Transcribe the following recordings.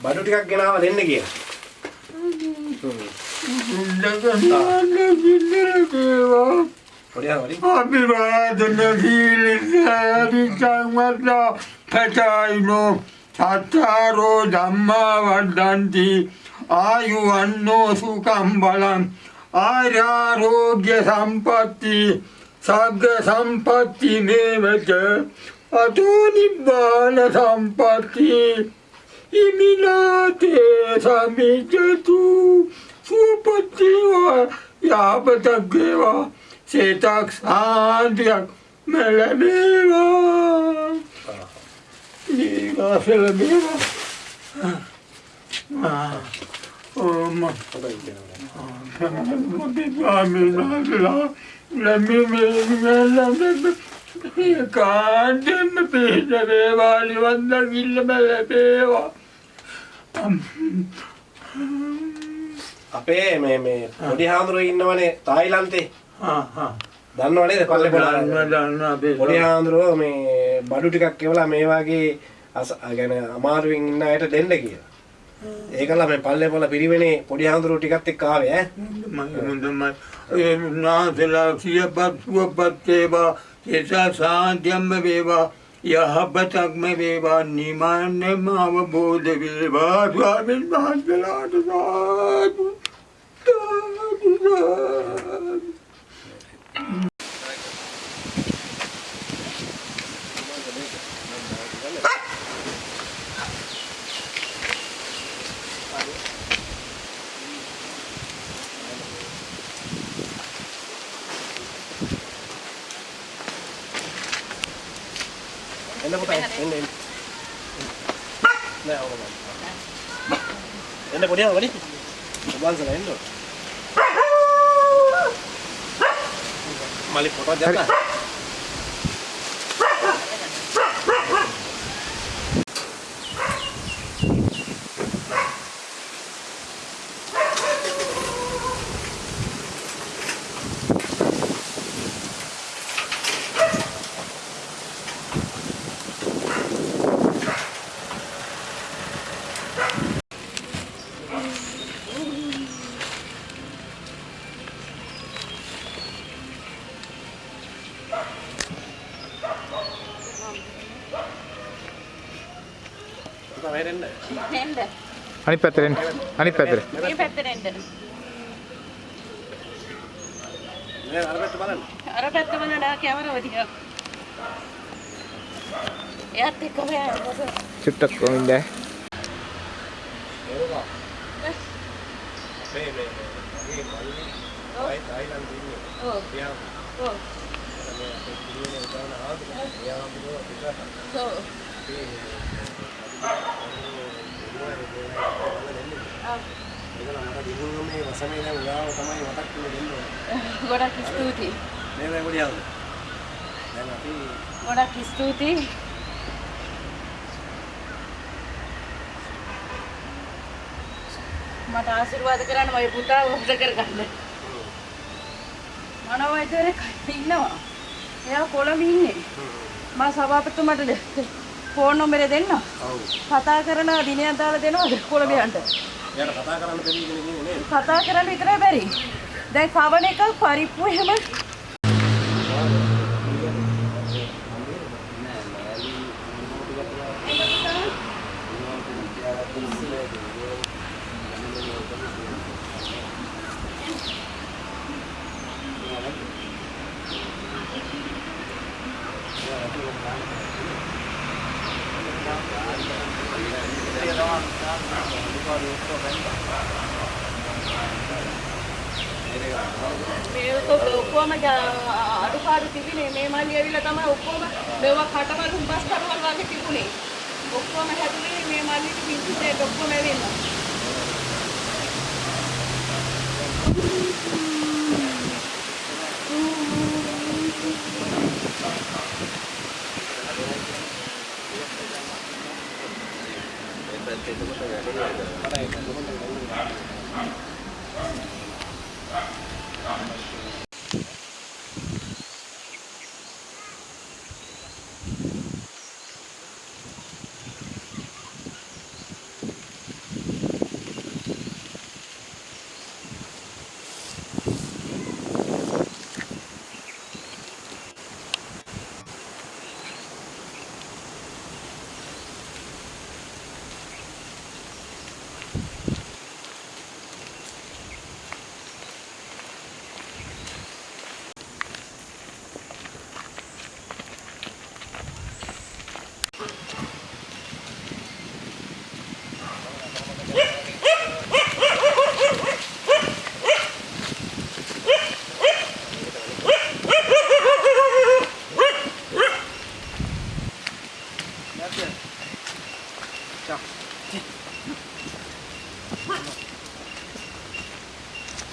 බඩු ටිකක් ගෙනාව දෙන්න කියලා. පොඩි හරි. අභිවාදන සීලිසාරිසංවත්තා පචායිනෝ සත්තාරෝ ධම්මා වද්දන්ති ආයුවන්නෝ සුකම් බලං ආරෝග්‍ය සම්පatti සග්ග සම්පatti මේවච අතෝ නිබ්බාන සම්පatti y mina teesa mitu supativa ja patageva setaks andja meile meeva. nii ka selle meeva. ma pean ka minna üle, läbi minna kandemme pihta veeva, oli vanda killa meile veeva අපේ මේ මේ පොඩි හාමුදුරුවෝ ඉන්නවනේ තායිලන්තේ. දන්නව නේද පල්ලේ පොඩි පොඩි හාමුදුරුවෝ මේ බඩු ටිකක් කෙවලා මේ වගේ ගැන අමාරුවෙන් ඉන්න අයට දෙන්න කියලා. ඒකලා මේ පල්ලේ පොළ පිරිවෙනේ පොඩි හාමුදුරුවෝ ටිකත් එක්ක ආවේ ඈ. මම ඒ නාසලා සියපත් සුවපත් වේවා ඒසා සාන්තියම්ම වේවා යහපතක්ම වේවා නිමාන්‍යම අවබෝධ වේවා ස්වාමීන් වහන්සේලාට සාදු සාදු සාදු එන්න පුතා එන්න එන්න. නෑ ඕක මම. එන්න පොඩි හාමුදුරුවෝ වැඩි. ඔබන්සලා එන්න. මලි ෆොටෝ දෙන්න. පුතා වැරෙන්න. එන්න. අනිත් පැත්තට එන්න. අනිත් පැත්තට. මේ පැත්තට එන්න. නෑ අර පැත්ත බලන්න. අර පැත්ත බලලා කැමරාව දිහා. එයාත් එක්කම යන්න. චුට්ටක් කොමින්ද මේ මේ මේ මගේ මල්ලි තායි තායිලන්තේ ඉන්නේ. ඔව්. එයා ඔව්. මේ අපේ පිළිවෙල උදාන ආවද? එයා හම්බුනෝ පිටට. ඔව්. ඒකලා මට දිනුන මේ වසමේ දැන් උදාව තමයි මතක් වෙන්නේ දෙන්නේ. ගොඩක් ස්තුතියි. මේ මේ පොඩි ආවද? දැන් අපි ගොඩක් ස්තුතියි. මට ආශිර්වාද කරන්න මගේ පුතා වහද කරගන්න. මනෝවෛද්‍යවරයෙක් ඉන්නවා. එයා කොළඹ ඉන්නේ. මම සභාපතිතුමාට ෆෝන් නම්බරය දෙන්න. කතා කරන දිනයක් දාලා දෙනවද කොළඹ යන්න? එයාට කතා කරන්න බැරි කෙනෙක් ඉන්නේ නේද? කතා කරන්න විතරයි බැරි. දැන් කවන එක පරිප්පු එහෙම ඇවිල්ලා තමයි ඔක්කොම මෙවවා කටවල් හුඹස් කටවල් වගේ තිබුණේ. ඔක්කොම හැදුනේ මේ මල්ලිට පිටිසේ ඔක්කොම ඇවිල්ලා.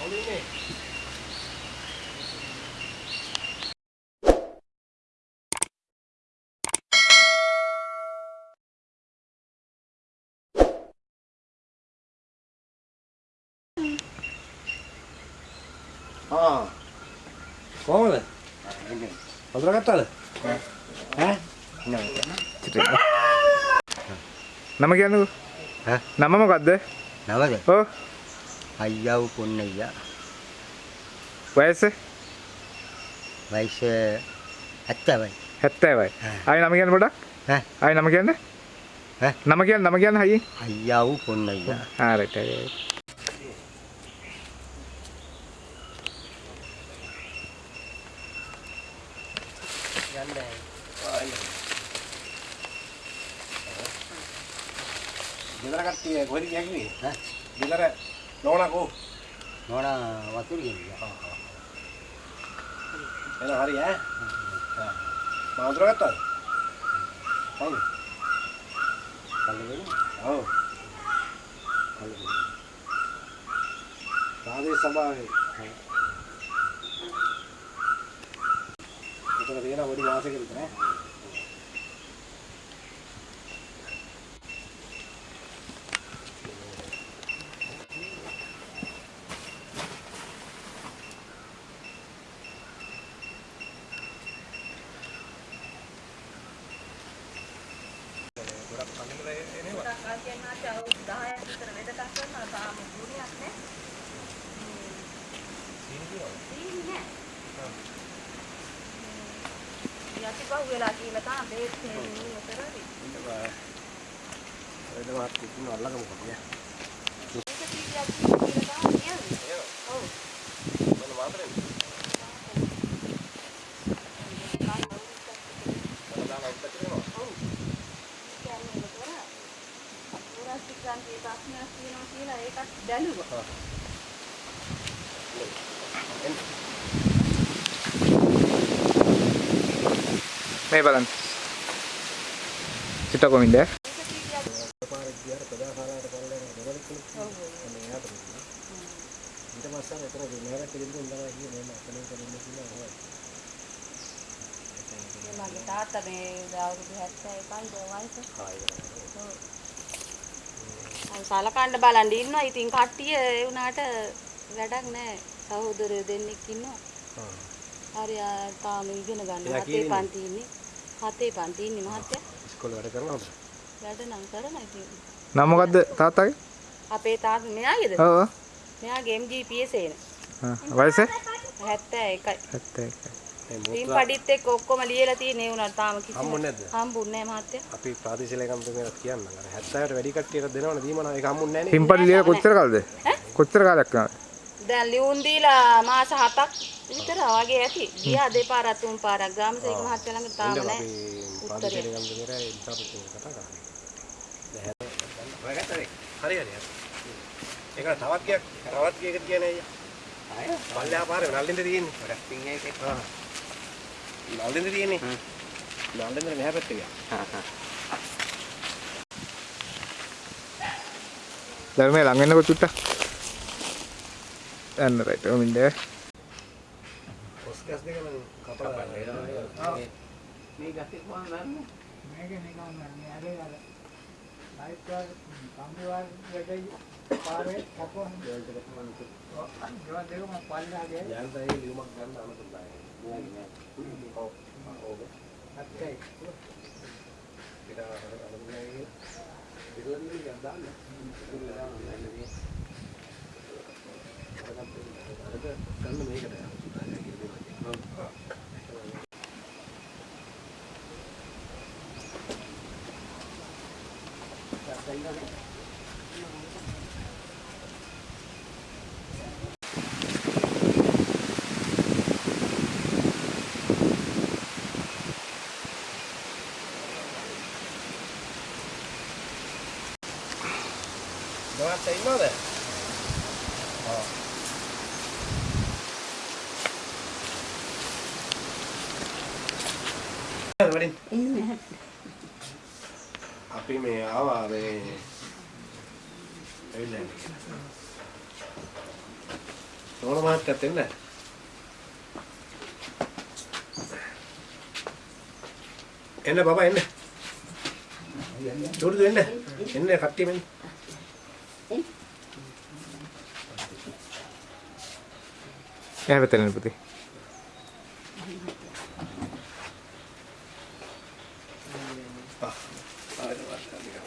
හොඳින්නේ. ආ කොහමද? හඳුනාගත්තාද? ඈ? නම කියන්නකෝ ඈ? නම මොකද්ද? නමද? ඔව්. අයියා වූ පොන්නයියා වයස වයස 70යි 70යි ආයි නම කියන්න පොඩක් ඈ? ආයි නම කියන්න? ඈ? නම කියන්න නම කියන්න හයියේ අයියා වූ පොන්නයියා හරියට හරියට කියන්නේ? ඈ? ගෙදර නෝනා කෝ? නෝනා වතුර ගෙනියා එන හරි ඈ. මම හඳුනාගත්තාද? හවුද? කල්ලගෙන ඔව්. ප්‍රාදේශ සභාවේ. උතන තියෙන පොඩි වාසයක විතර ඈ. කල් කියනාට අවුරුදු 10ක් විතර වෙදකම් කරනවා තාම ගුණයක් නෑ. සීනි නෑ. යටි පහු වෙලා කියලා තාම බේත් නෙමෙයි කරන්නේ. එද මාත් කිතුන අල්ලගමු කොටිය. ඒක සීනියක් කියලා තාම කියන්නේ. ඔව්. මොන මාතරේ? දාලා උත්තර කරනවා. ඔව්. කියන්නේ මොකද? පුරාසිකාන්ගේ ප්‍රශ්නයක් තියෙනවා කියලා ඒකත් බැලුවා. මේ බලන්න සිත කොමින්ද ඒක සීනියක් පාරක් ගියාර ප්‍රජාශාලාවට පල්ලෙන් දෙවලකුණු. අනේ යාට දුන්නා. ඊට පස්සේ අර එතන මෙහෙරට ගෙදරින් ඉඳලා ගියේ මම අතලින් කලින් කියලා හොය. මගේ තාත්තා මේ අවුරුදු 71යි වයස. ඔව්. සලකන්න බලන් ඉන්නවා. ඉතින් කට්ටිය ඒ වුණාට වැඩක් නැහැ. සහෝදරයෝ දෙන්නෙක් ඉන්නවා. හරි ආ, තාම ඉගෙන ගන්න. කීයේ පන්ති ඉන්නේ. හතේ පන්ති ඉන්නේ මහත්තයා. ඉස්කෝලේ වැඩ කරනවද? වැඩ නම් කරන ඉතින්. නම මොකද්ද තාත්තගේ අපේ තාත්තා මෙයාගේද? ඔව් මෙයාගේ MGPS එන. වයස 71යි. 71 මේ පින් මූත්‍රා පඩිත් එක්ක ඔක්කොම ලියලා තියෙන වුණාට තාම කිසිම හම්බුනේ නැද්ද? හම්බුන්නේ නැහැ මහත්තයා. අපි ප්‍රාදේශීය ලේකම්තුමියට කියන්න. අර 70ට වැඩි කට්ටියට දෙනවනේ දීමනවා ඒක හම්බුන්නේ නැහැ නේ. පින්පඩි ලියලා කොච්චර කාලද කොච්චර කාලයක් යනවද දැන් ලියුම් දීලා මාස 7ක් විතර වගේ ඇති. ගියා දෙපාරක් තුන් පාරක් ගාමසේක මහත්තයා ළඟ තාම නැහැ. දැන් හරි හරි. ඒක තවත් ගියක් තවත් ගියකට කියන්නේ අයියා. අය පල්ලෙහා පාරේ නල්ලින්ද තියෙන්නේ. ගොඩක් පින් එකේ ආ. නල්ලින්ද තියෙන්නේ. නල්ලින්ද මෙහා පැත්තේ ගියා. ධර්මයේ ළඟ වෙන්නකො චුට්ටක් යන්න රයිට් කොමින්ද ඔස්කස් දෙක නම් කපලා මේ ගස්සේ කොහොමද නන්නේ? යන්තයි ලියුමක් ගන්න අනුකම්පාවයි. ඔව්. ඔව්. අත්කයි. ඉතින් අර අනුකම්පාවයි. ඉතින් ඉතින් දාන්න. ගන්න මේකට. දවල්ට ඉන්නවද? ආ. අපි මේ ආවා මේ ඇවිල්ලා ඉන්නේ කියලා. නෝන මහත්තයත් එන්න. එන්න බබා එන්න. චෝටු එන්න. එන්න කට්ටියම එන්න. එහා පැත්තට එන්න පුතේ. ආ. ආයෙත් වාස්තා ටිකක්.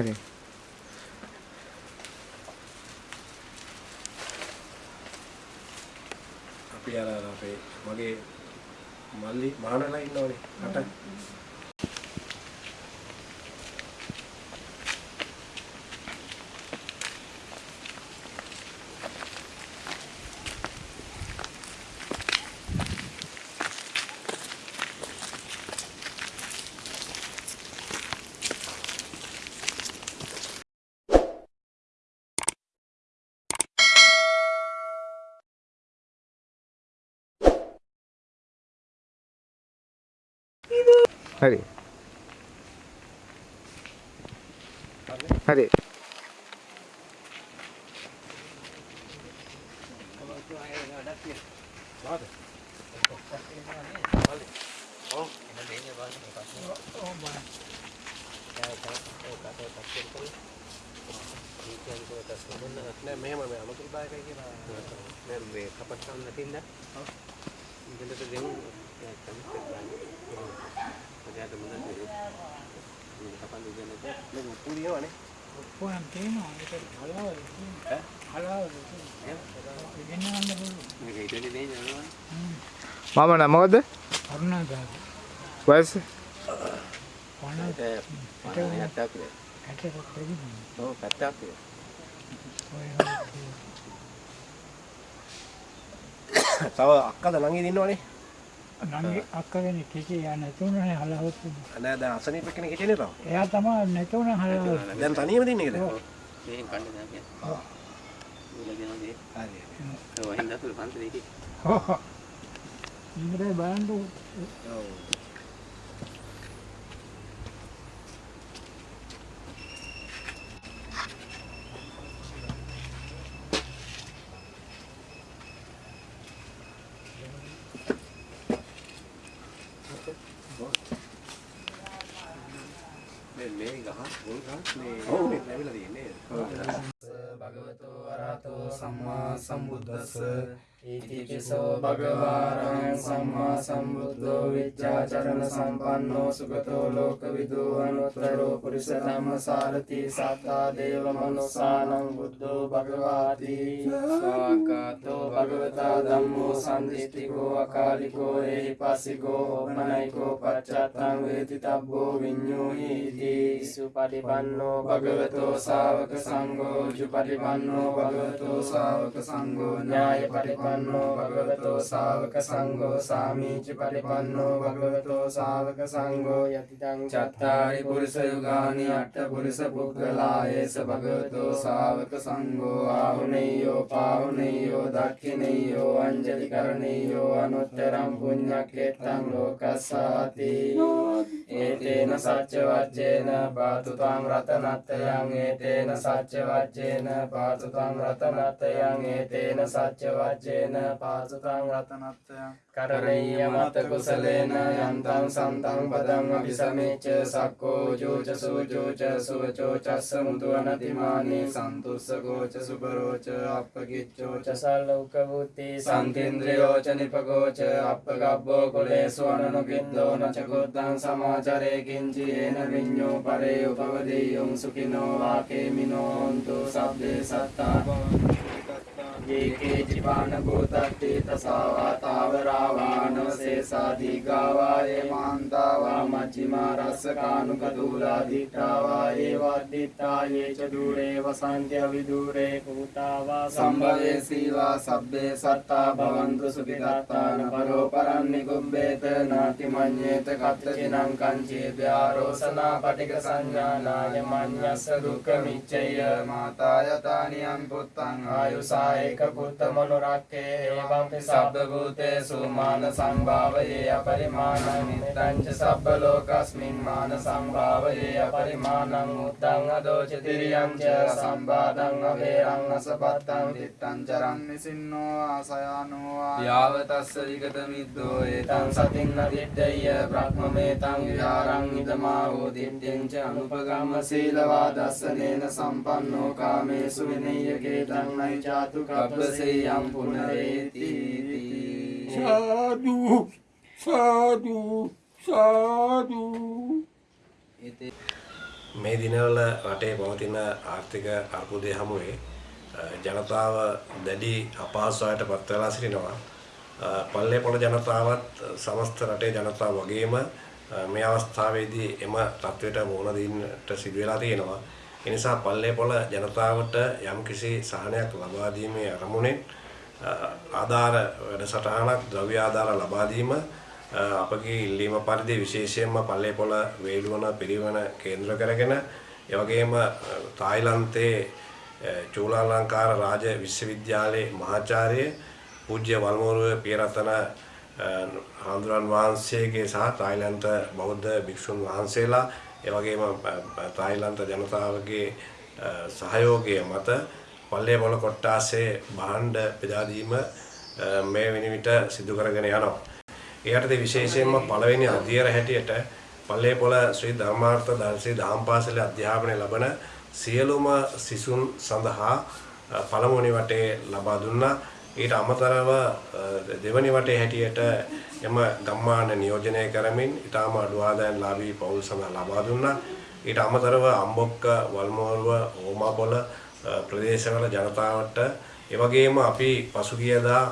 හරි. අපි අර අපේ මගේ මල්ලි මහානලා ඉන්නවනේ රට. හරි. හරි. නෑ මෙහෙම මේ අමතුරුදායකයි කියලා දැන් මේ කපට කන්න නැතිනම් ඉතින්ට දෙමු කමිට ගන්න. ඔයාට මොනවද මේ කපන්න දෙන්නේ මේ පුරියවනේ ඔක්කොම තියෙනවා ඒක හලාවල තියෙනවා හලාවල තියෙනවා ඉගෙන ගන්න පුළුවන් මේක ඉතින් දෙන්නේ නේද මාම නම මොකද්ද? කරුණාදාස වයස? වණ ඒක පණයක් කියලා. ඇටට දෙන්නේ ඔව් පැත්තක් කියලා. ඔය තව අක්කද ළඟින් ඉන්නවනේ නංගි අක්කගෙන කිසි යා නැතුණනේ තියෙනවා නෑ දැන් අසනීප කෙනෙක් හිටියනේ තව එයා තමයි නැතුණ හලාවල දැන් තනියම දින්නේ කියලා මේන් කන්න දැන් ආ. කියලා දෙනවා හරි. ඒ වහින්ද තුල පන්සලේ ඉති. හොහ ඉන්ද්‍රේ බලන්න ඔව් මේ මේ ගහ මුල් ගහ මේ ඔව් මේ ලැබිලා තියෙන්නේ භගවතු වරහතෝ සම්මා සම්බුද්දස්ස ඉතිපිසෝ භගවාරං සම්මා සම්බුද්ධෝ විච්ඡාචරණ සම්පන්නෝ සුගතෝ ලෝකවිදු අනුත්තරෝ පුරිස ධම්මසාරති සත්තා දේව මනුසානං බුද්ධෝ භගවාති ස්වාකාතෝ භගවතා ධම්මෝ සම්දිස්තිකෝ අකාලිකෝ එහිපස්සිකෝ ඕපනයිකෝ පච්චත්තං වේති තබ්බෝ විඤ්ඤෝහීති සුපටිපන්නෝ භගවතෝ ශාවක සංඝෝ ජුපටිපන්නෝ භගවතෝ ශාවක සංඝෝ ඥාය පටිපන්නෝ භගවතෝ ශාවක සංඝෝ සාමීච පටිපන්නෝ භගවතෝ ශාවක සංඝෝ යතිතං චත්තාරි පුරිස යුගානි අට්ඨ පුරිස පුද්ගලායේස භගවතෝ ශාවක සංඝෝ ආහුනේයෝ පාහුනේයෝ දක්ඛිනේයෝ අංජලි කරණේයෝ අනුත්තරං පුඤ්ඤක්කේතං ලෝකස්සාති ඒතේන සච්ච වච්චේන පාතු ත්වං රතනත්තයං ඒතේන සච්ච වච්චේන පාතු ත්වං රතනත්තයං ඒතේන සච්ච වච්චේන පාතු ත්වං රතනත්තයං කරණීය මත කුසලේන යන්තං සන්තං පදං අபிසමේච සක්කෝ ජෝච සෝජෝච සෝචෝ චස්ස මුදුවනතිමානේ සන්තුස්සකෝච සුබරෝච අප්පකිච්චෝච සල්ලෝක බුද්ධි සන්තින්ද්‍රයෝච නිපගෝච අප්පගබ්බෝ කුලේසු අනනුකින්දෝ නචකොත්තං සමාචරේ කිංචි ඒන විඤ්ඤෝ පරේ උපවදීයුං සුඛිනෝ වාකේමිනෝ හන්තු සබ්බේ සත්තා ඒකේ ජිපාන භූතත්ති තසාවා තාවරාවාන සේසා දීගාවා ඒ මාන්තාවා මච්චිමා රස්සකානුක දූලා දිට්ඨාවා ඒ වද්දිත්තා ඒ ච දූරේ වසන්ත්‍ය විදූරේ කුතාවා සම්භවේ සීවා සබ්බේ සත්තා භවන්තු සුඛිතාත්තාන පරෝ පරන්නි කුබ්බේත නාති මඤ්ඤේත කත්තචිනං කංචේ ව්‍යාරෝසනා පටික සංඥානාය මඤ්ඤස්ස දුක්ඛ මිච්ඡය මාතායතානියං පුත්තං ආයුසා ඒක පුත්ත මනුරක්කේ එවං සබ්බ භූතේසු මාන සංභාවයේ අපරිමාණං නිත්තං ච සබ්බ ලෝකස්මින් මාන සංභාවයේ අපරිමාණං උත්තං අදෝච තිරියං ච සම්බාධං අවේරං අසපත්තං තිත්තං චරං නිසින්නෝ ආසයානෝ යාව තස්ස විගත මිද්දෝ ඒතං සතින් නදිද්දය බ්‍රහ්මමේතං විහාරං ඉදමා හෝ දිට්ඨිං ච අනුපගම්ම සීලවා දස්සනේන සම්පන්නෝ කාමේසු විනය්‍යකේ ධම්මයි චාතු කප්පසේයම් පුනරේති සාදු සාදු සාදු මේ දිනවල රටේ පවතින ආර්ථික අර්බුදය හමුවේ ජනතාව දැඩි අපහසුතාවයට පත් වෙලා සිටිනවා. පල්ලේ පොළ ජනතාවත් සමස්ත රටේ ජනතාව වගේම මේ අවස්ථාවේදී එම තත්ත්වයට මුහුණ දෙන්නට සිදු වෙලා තියෙනවා. ඒ නිසා පල්ලේ පොළ ජනතාවට යම්කිසි සහනයක් ලබා දීමේ අරමුණෙන් අ, ආධාර වැඩසටහනක් ද්‍රව්‍ය ආධාර ලබා දීම අ, අපගේ ඉල්ලීම පරිදි විශේෂයෙන්ම පල්ලේ පොළ වේලුවන පිරිවන කේන්ද්‍ර කරගෙන ඒ වගේම අ, තායිලන්තයේ අ, චූලාලංකාර රාජ විශ්වවිද්‍යාලයේ මහාචාර්ය පූජ්‍ය වල්මෝරුව පියරතන අ, හාමුදුරන් වහන්සේගේ සහ තායිලන්ත බෞද්ධ භික්ෂුන් වහන්සේලා ඒ වගේම අ, අ, තායිලන්ත ජනතාවගේ අ, සහයෝගය මත පල්ලේ පොළ කොට්ටාසේ භාණ්ඩ බෙදා දීම අ, මේ වෙන විට සිදු කරගෙන යනවා. ඒ යටතේ විශේෂයෙන්ම පළවෙනි අධ්‍යයන හැටියට පල්ලේපොළ ශ්‍රී ධර්මාර්ථ දර්ශී දහම් පාසලේ අධ්‍යාපනය ලබන සියලුම සිසුන් සඳහා අ, පළමුවනි වටේ ලබා දුන්නා. ඊට අමතරව අ, දෙවනි වටේ හැටියට එම ගම්මාන නියෝජනය කරමින් ඊටම අඩු ආදායම් ලාභී පවුල් සඳහා ලබා දුන්නා. ඊට අමතරව අම්බොක්ක වල්මෝරුව ඕමාපොළ අ, ප්‍රදේශවල ජනතාවට ඒ වගේම අපි පසුගියදා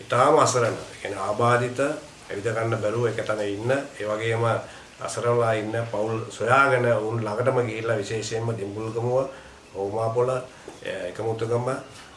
ඊටාම අසරණ කියන්නේ ආබාධිත ඇවිද ගන්න බැරුව එක තැන ඉන්න ඒ වගේම අසරණලා ඉන්න පවුල් සොයාගෙන උන් ළඟටම ගිහිල්ලා විශේෂයෙන්ම දිඹුල්ගමුව ඕමාපොළ එකමුතුගම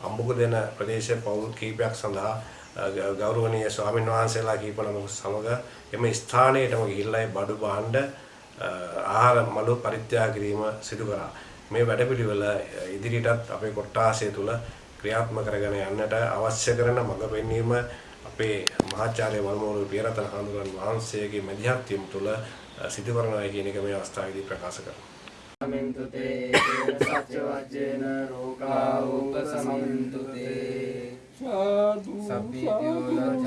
අම්බුක දෙන ප්‍රදේශ පවුල් කීපයක් සඳහා අ, ග- ගෞරවනීය ස්වාමීන් වහන්සේලා කීප නමක සමග එම ස්ථානයටම ගිහිල්ලා ඒ බඩු භාණ්ඩ අ, ආහාර මළු පරිත්‍යාග කිරීම සිදු කරා. මේ වැඩපිළිවෙල අ, ඉදිරියටත් අපේ කොට්ටාසය තුල ක්‍රියාත්මක කරගෙන යන්නට අවශ්‍ය කරන මඟ පෙන්වීම අපේ මහාචාර්ය වල්මෝරු පියරතන හඳුරන් වහන්සේගේ මැදිහත් වීම තුළ අ, සිදු කරනවා කියන එක මේ අවස්ථාවේදී ප්‍රකාශ කරනවා. සමින්තු තේ තේන සච්ච වජ්ජේන රෝගා උපසමින්තු තේ සාදු සබ්බීතියෝ ලජ්ජන්ත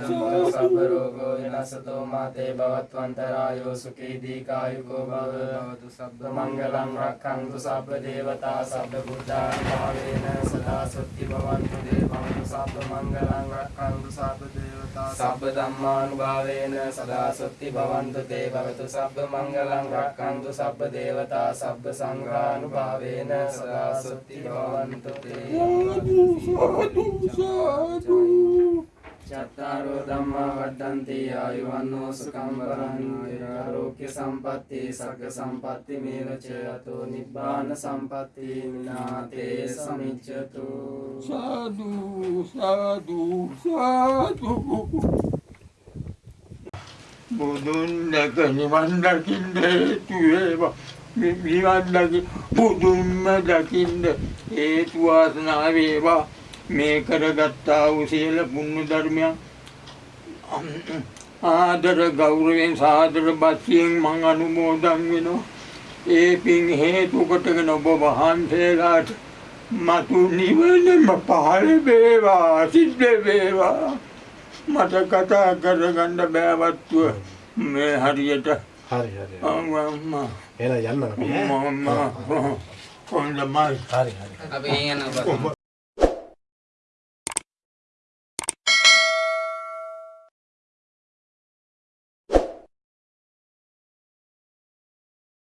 සබ්බ රෝගෝ විනසතෝ මාතේ භවත්වන්තරායෝ සුඛී දීකායුකෝ භව භවතු සබ්බ මංගලං රක්ඛන්තු සබ්බ දේවතා සබ්බ බුද්ධාන් භාවේන සදා සුත්ති භවන්තු දේවං සබ්බ මංගලං රක්ඛන්තු සබ්බ දේවතා සබ්බ ධම්මානුභාවේන සදා සුත්ති භවන්තු තේ භවතු සබ්බ මංගලං රක්ඛන්තු සබ්බ දේවතා සබ්බ සංඝානුභාවේන සදා සුත්ති භවන්තු තේ චත්තාරෝ ධම්මා වඩ්ඩන්ති ආයුවන්නෝ සුඛං වරන්ති ආරෝග්‍ය සම්පatti සග්ග සම්පatti මේවච අතෝ නිබ්බාන සම්පatti විනාතේ සමිච්ඡතු සාදු සාදු සාදු බුදුන් දැක නිවන් දකින්න හේතු වේවා මේ නිවන් දකි බුදුන්ම දකින්න හේතු වාසනා වේවා මේ කරගත්තා වූ සියලු පුණ්‍ය ධර්මයන් ආදර ගෞරවයෙන් සාදර බස්සියෙන් මං අනුමෝදන් වෙනවා. ඒ පින් හේතු කොටගෙන ඔබ වහන්සේලාට මතු නිවනම පහළ වේවා සිද්ධ වේවා. මට කතා කරගන්න බෑවත්තුව මේ හරියට හරි හරි. අම්මා එහෙනම් යන්න අපි. අම්මා හොඳයි හරි හරි. අපි යනවා